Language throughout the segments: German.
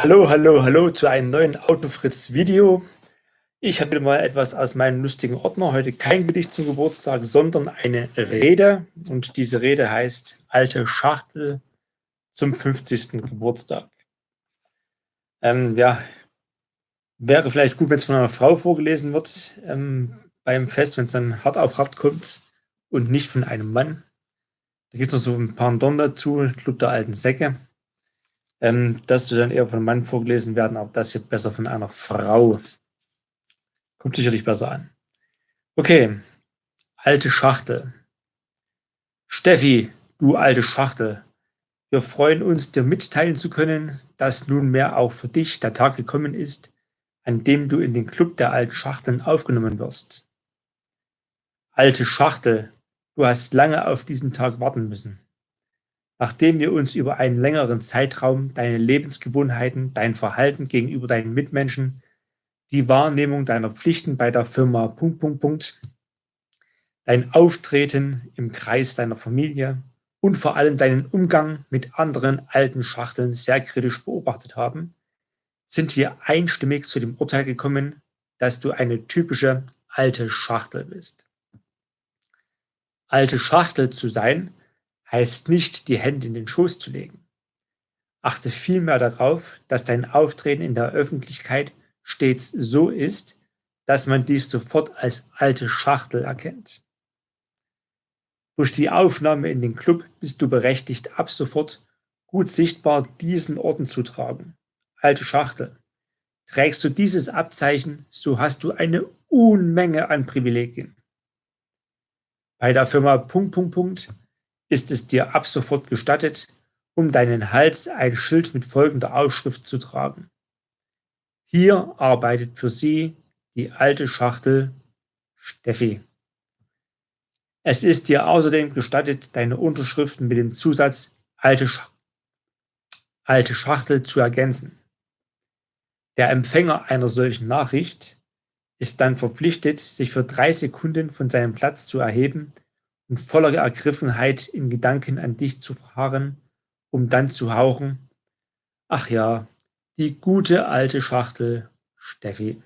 Hallo, hallo, hallo zu einem neuen Autofritz-Video. Ich habe mal etwas aus meinem lustigen Ordner. Heute kein Gedicht zum Geburtstag, sondern eine Rede. Und diese Rede heißt Alte Schachtel zum 50. Geburtstag. Ähm, ja, wäre vielleicht gut, wenn es von einer Frau vorgelesen wird ähm, beim Fest, wenn es dann hart auf hart kommt und nicht von einem Mann. Da gibt es noch so ein Dorn dazu, Club der alten Säcke. Ähm, das soll dann eher von einem Mann vorgelesen werden, aber das hier besser von einer Frau. Kommt sicherlich besser an. Okay, alte Schachtel. Steffi, du alte Schachtel, wir freuen uns, dir mitteilen zu können, dass nunmehr auch für dich der Tag gekommen ist, an dem du in den Club der alten Schachteln aufgenommen wirst. Alte Schachtel, du hast lange auf diesen Tag warten müssen. Nachdem wir uns über einen längeren Zeitraum deine Lebensgewohnheiten, dein Verhalten gegenüber deinen Mitmenschen, die Wahrnehmung deiner Pflichten bei der Firma Punkt, Punkt, Punkt, dein Auftreten im Kreis deiner Familie und vor allem deinen Umgang mit anderen alten Schachteln sehr kritisch beobachtet haben, sind wir einstimmig zu dem Urteil gekommen, dass du eine typische alte Schachtel bist. Alte Schachtel zu sein heißt nicht, die Hände in den Schoß zu legen. Achte vielmehr darauf, dass dein Auftreten in der Öffentlichkeit stets so ist, dass man dies sofort als alte Schachtel erkennt. Durch die Aufnahme in den Club bist du berechtigt, ab sofort gut sichtbar diesen Orden zu tragen. Alte Schachtel. Trägst du dieses Abzeichen, so hast du eine Unmenge an Privilegien. Bei der Firma Punkt, Punkt, Punkt ist es dir ab sofort gestattet, um deinen Hals ein Schild mit folgender Aufschrift zu tragen. Hier arbeitet für Sie die alte Schachtel Steffi. Es ist dir außerdem gestattet, deine Unterschriften mit dem Zusatz alte, Sch alte Schachtel zu ergänzen. Der Empfänger einer solchen Nachricht ist dann verpflichtet, sich für drei Sekunden von seinem Platz zu erheben und voller Ergriffenheit in Gedanken an dich zu fahren, um dann zu hauchen, ach ja, die gute alte Schachtel Steffi.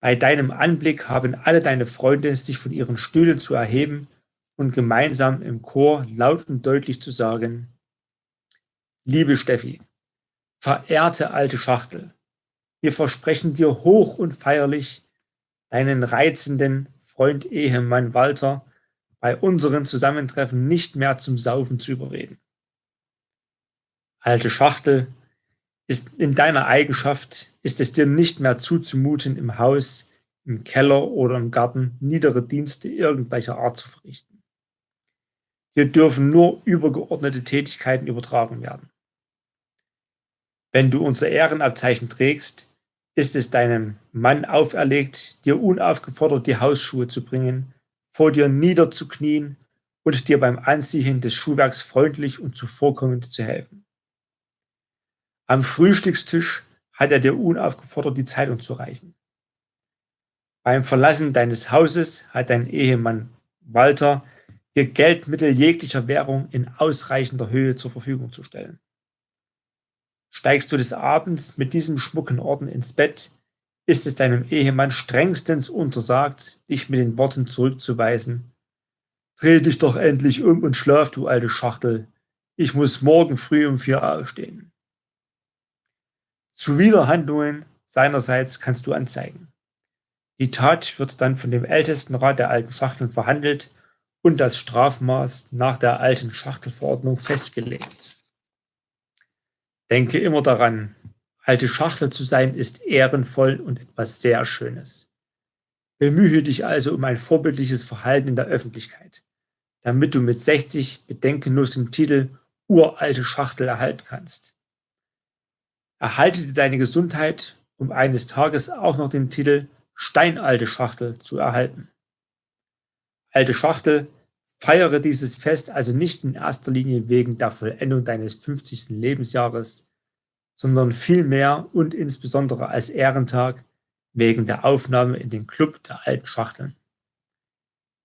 Bei deinem Anblick haben alle deine Freunde sich von ihren Stühlen zu erheben und gemeinsam im Chor laut und deutlich zu sagen, Liebe Steffi, verehrte alte Schachtel, wir versprechen dir hoch und feierlich, deinen reizenden Freund Ehemann Walter bei unseren Zusammentreffen nicht mehr zum Saufen zu überreden. Alte Schachtel, ist in deiner Eigenschaft ist es dir nicht mehr zuzumuten, im Haus, im Keller oder im Garten niedere Dienste irgendwelcher Art zu verrichten. Hier dürfen nur übergeordnete Tätigkeiten übertragen werden. Wenn du unser Ehrenabzeichen trägst, ist es deinem Mann auferlegt, dir unaufgefordert die Hausschuhe zu bringen vor dir niederzuknien und dir beim Anziehen des Schuhwerks freundlich und zuvorkommend zu helfen. Am Frühstückstisch hat er dir unaufgefordert die Zeitung zu reichen. Beim Verlassen deines Hauses hat dein Ehemann Walter dir Geldmittel jeglicher Währung in ausreichender Höhe zur Verfügung zu stellen. Steigst du des Abends mit diesem schmucken Orden ins Bett, ist es deinem Ehemann strengstens untersagt, dich mit den Worten zurückzuweisen. Dreh dich doch endlich um und schlaf, du alte Schachtel. Ich muss morgen früh um vier aufstehen. Zuwiderhandlungen seinerseits kannst du anzeigen. Die Tat wird dann von dem Ältestenrat der alten Schachteln verhandelt und das Strafmaß nach der alten Schachtelverordnung festgelegt. Denke immer daran, Alte Schachtel zu sein ist ehrenvoll und etwas sehr Schönes. Bemühe dich also um ein vorbildliches Verhalten in der Öffentlichkeit, damit du mit 60 bedenkenlos den Titel Uralte Schachtel erhalten kannst. Erhalte dir deine Gesundheit, um eines Tages auch noch den Titel Steinalte Schachtel zu erhalten. Alte Schachtel, feiere dieses Fest also nicht in erster Linie wegen der Vollendung deines 50. Lebensjahres, sondern vielmehr und insbesondere als Ehrentag wegen der Aufnahme in den Club der alten Schachteln.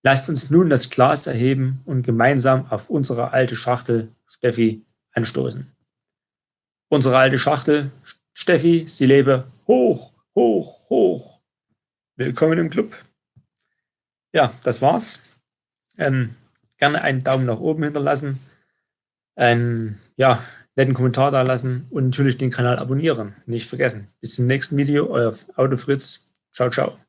Lasst uns nun das Glas erheben und gemeinsam auf unsere alte Schachtel, Steffi, anstoßen. unsere alte Schachtel. Steffi, sie lebe hoch, hoch, hoch. Willkommen im Club. Ja, das war's. Ähm, gerne einen Daumen nach oben hinterlassen, einen ja, netten Kommentar da lassen und natürlich den Kanal abonnieren. Nicht vergessen. Bis zum nächsten Video, euer Autofritz. Ciao, ciao.